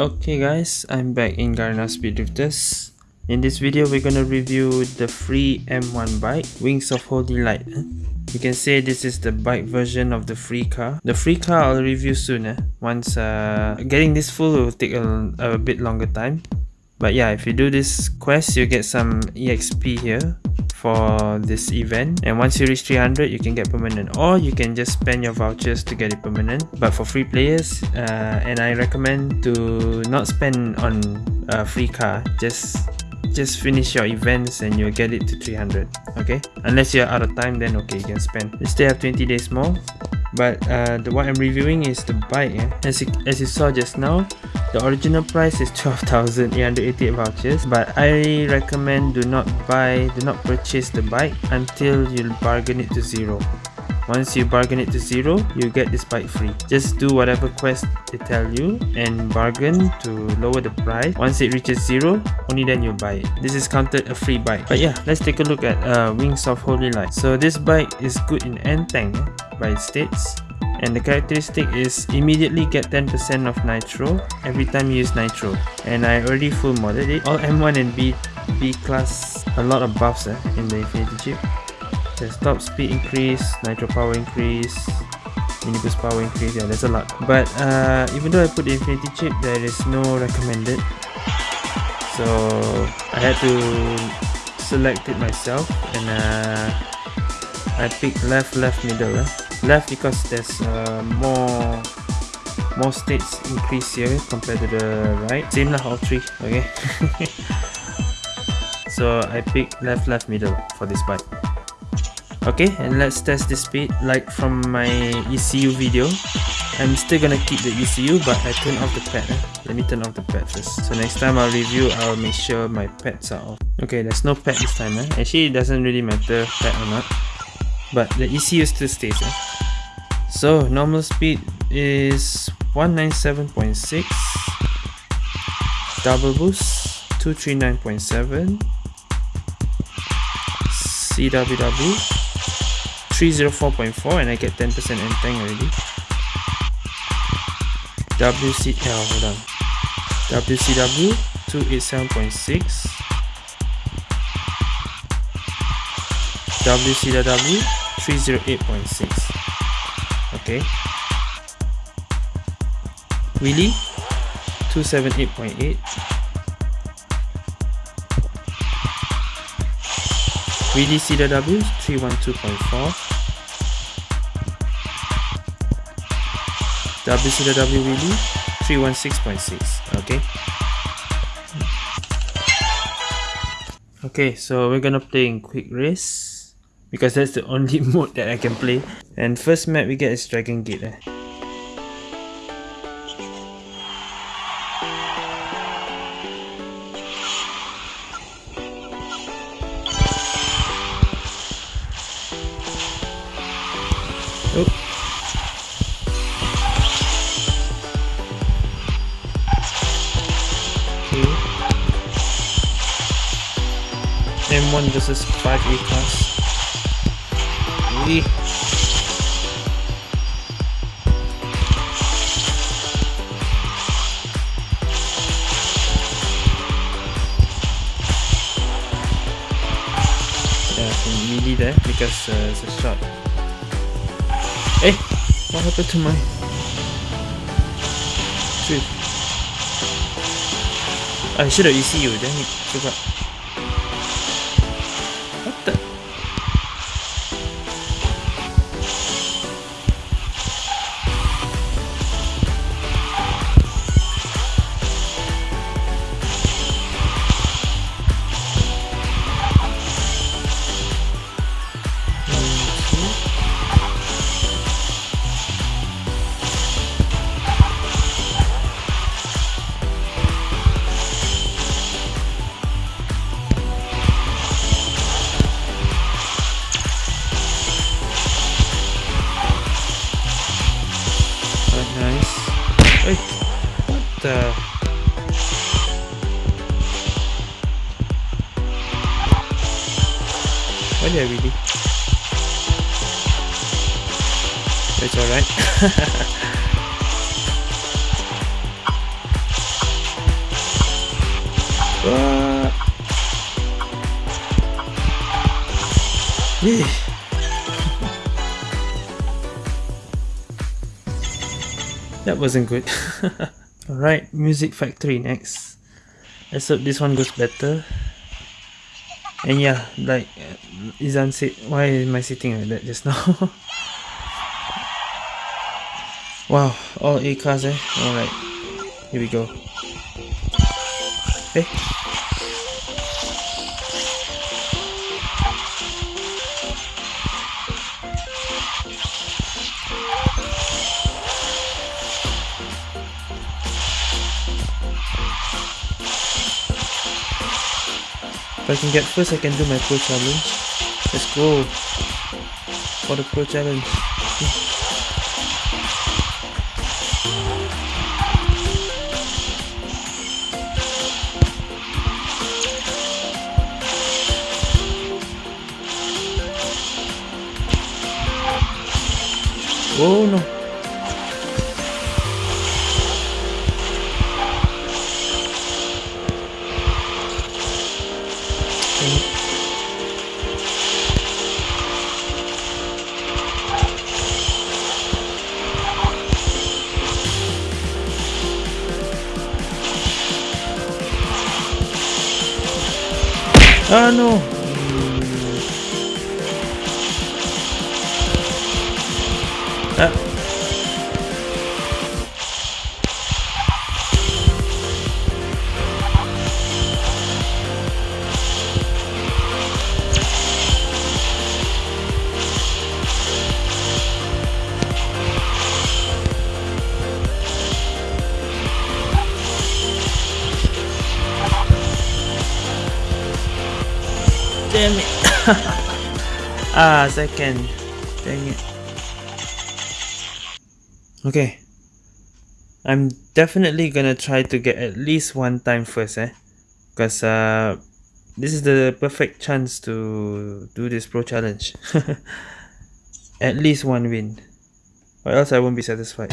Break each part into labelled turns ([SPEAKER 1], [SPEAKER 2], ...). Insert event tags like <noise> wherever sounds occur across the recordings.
[SPEAKER 1] Okay guys, I'm back in Garena Speed Drifters. In this video, we're gonna review the free M1 bike, Wings of Holy Light. You can say this is the bike version of the free car. The free car I'll review soon. Eh? Once uh, getting this full will take a, a bit longer time. But yeah, if you do this quest, you get some EXP here for this event. And once you reach 300 you can get permanent. Or you can just spend your vouchers to get it permanent. But for free players uh, and I recommend to not spend on a free car. Just just finish your events and you'll get it to 300 okay? Unless you're out of time then okay you can spend. You still have 20 days more but uh, the what I'm reviewing is the bike eh? as, you, as you saw just now the original price is <laughs> 12,888 vouchers but I recommend do not buy, do not purchase the bike until you bargain it to zero. Once you bargain it to zero, you get this bike free. Just do whatever quest they tell you and bargain to lower the price. Once it reaches zero, only then you buy it. This is counted a free bike. But yeah, let's take a look at uh, Wings of Holy Light. So this bike is good in N-Tank eh, by its states and the characteristic is immediately get 10% of nitro every time you use nitro and I already full modded it all M1 and B B class a lot of buffs eh, in the infinity chip there's top speed increase nitro power increase mini boost power increase yeah there's a lot. But uh, even though I put the infinity chip there is no recommended. So I had to select it myself and uh, I picked left left middle eh. Left because there's uh, more more states increase here compared to the right. Same lah all three okay. <laughs> So I pick left left middle for this bike okay and let's test the speed like from my ECU video I'm still gonna keep the ECU but I turn off the pad eh? let me turn off the pad first so next time I'll review I'll make sure my pads are off okay there's no pad this time eh? actually it doesn't really matter pad or not but the ECU still stays eh? So normal speed is 197.6 double boost 239.7 CWW 304.4 and I get 10% N-Tank already. WCL hold on. WCW 287.6 WCW 308.6 okay. Wheelie 278.8 Wheelie CW 312.4 WCW Wheelie 316.6 okay okay so we're gonna play in quick race because that's the only <laughs> mode that I can play and first map we get is Dragon Gate eh. M1 versus 5A class lagi Yeah, I can melee there because uh, it's a shot. Eh, what happened to my trip? I should have ECU, then it forgot. the <sighs> that wasn't good. <laughs> Alright, Music Factory next. Let's hope this one goes better. And yeah, like uh, Izan said, why am I sitting like that just <laughs> now? wow, all A cars eh? Alright, here we go. Hey. If I can get first, I can do my pro challenge. Let's go for the pro challenge. Oh no. Ah no! Ah, second. Dang it. Okay. I'm definitely gonna try to get at least one time first, eh? Because uh, this is the perfect chance to do this pro challenge. <laughs> at least one win. Or else I won't be satisfied.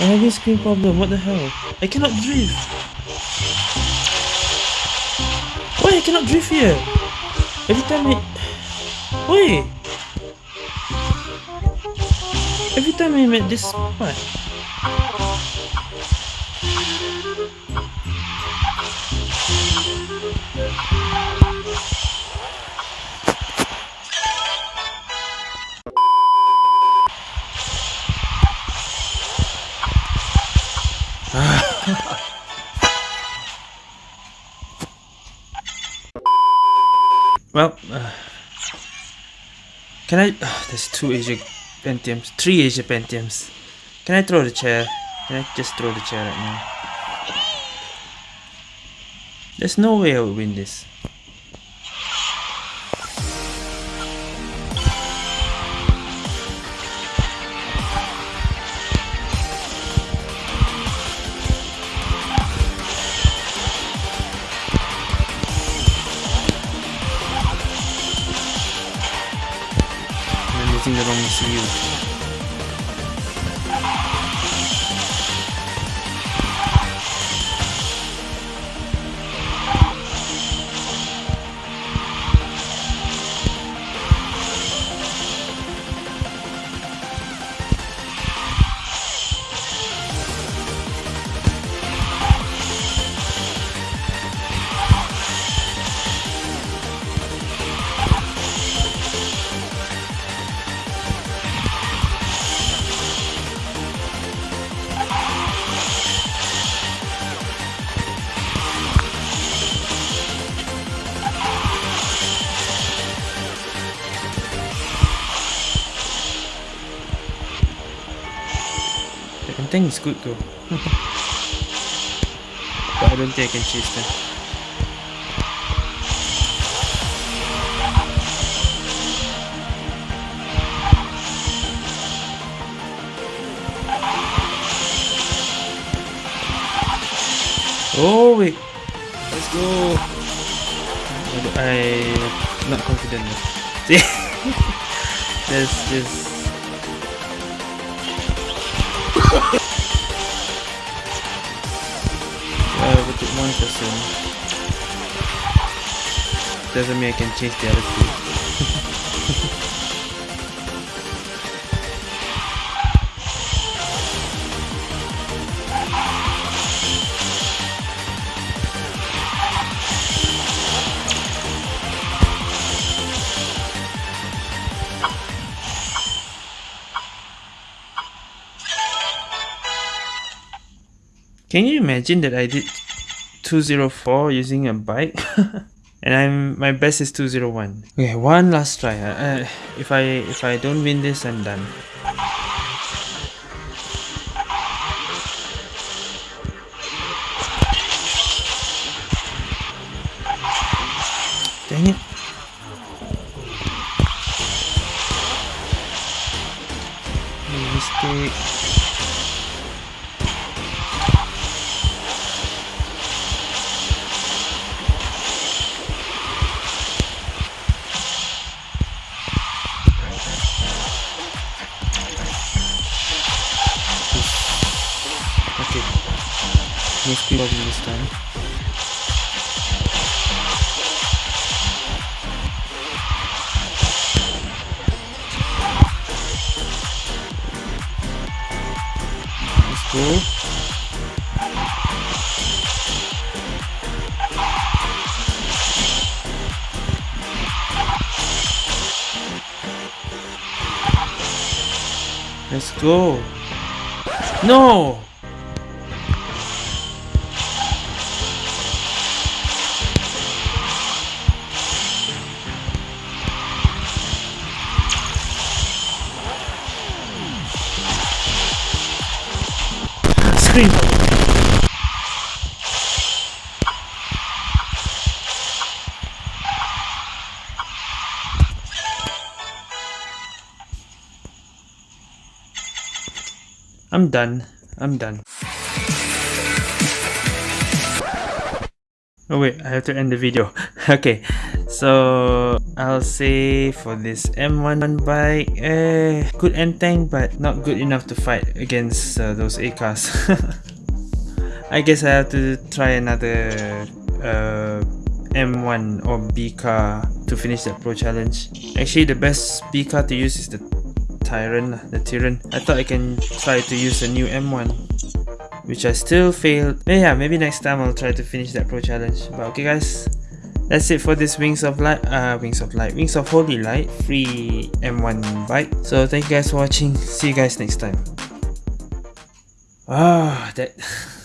[SPEAKER 1] I have a screen problem, what the hell? I cannot drift! Why I cannot drift here? Every time I... Why? Every time I'm at this spot. <laughs> well, uh, can I? Uh, <sighs> there's two Asia Pentiums, three Asia Pentiums. Can I throw the chair? Can I just throw the chair right now? There's no way I will win this. Using the N-Tank is good though. <laughs> but I don't think I can chase them. Oh wait, let's go. I'm not confident. See, there's this. Uh, with one person doesn't mean I can chase the other two. Can you imagine that I did 204 using a bike? <laughs> and I'm my best is 201. Okay, one last try. Uh, if I if I don't win this, I'm done. This time. Let's go. Let's go. No! I'm done. I'm done. Oh wait, I have to end the video. <laughs> okay, so I'll say for this M1 bike, eh, good N-Tank but not good enough to fight against uh, those A cars. <laughs> I guess I have to try another uh, M1 or B car to finish that pro challenge. Actually the best B car to use is the Tyrant, the Tyrant. I thought I can try to use a new M1 which I still failed. But yeah, maybe next time I'll try to finish that pro challenge. But okay guys, that's it for this Wings of Light, uh, Wings of Light, Wings of Holy Light free M1 bike. So thank you guys for watching. See you guys next time. Ah, that... <laughs>